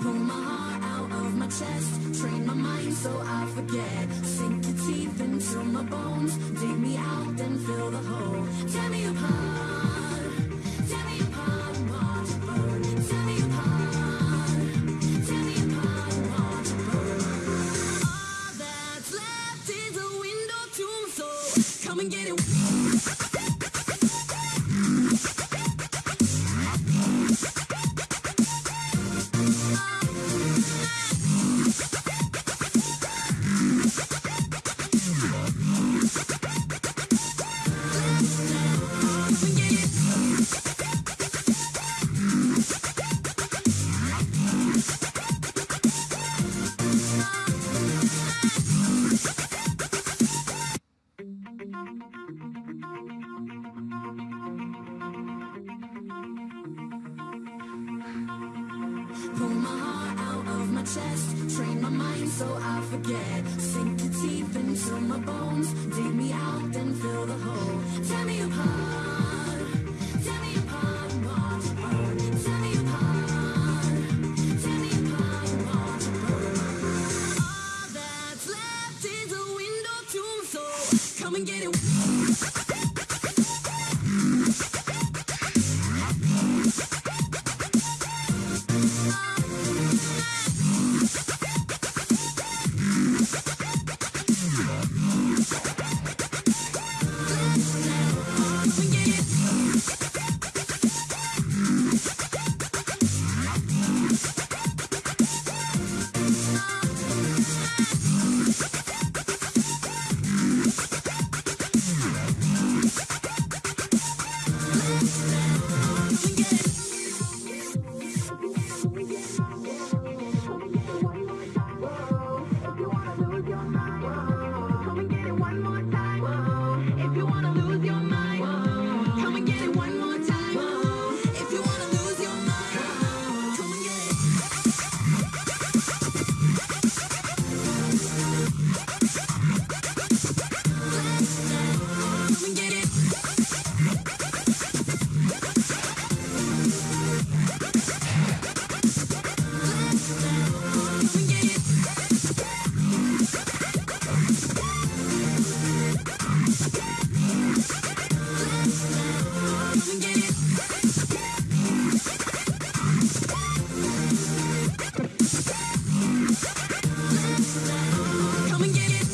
Pull my heart out of my chest, train my mind so I forget. Sink your teeth into my bones, dig me out, then fill the hole. Tear me apart, Come and get it. Chest, train my mind so I forget. Sink your teeth into my bones, dig me out, then fill the hole. Tear me apart, Come and get it.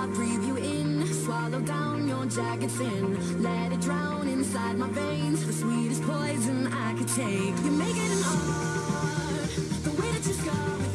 I breathe you in. Swallow down your jagged sin. Let it drown inside my veins. The sweetest poison I could take. You make it an art. The way that you scar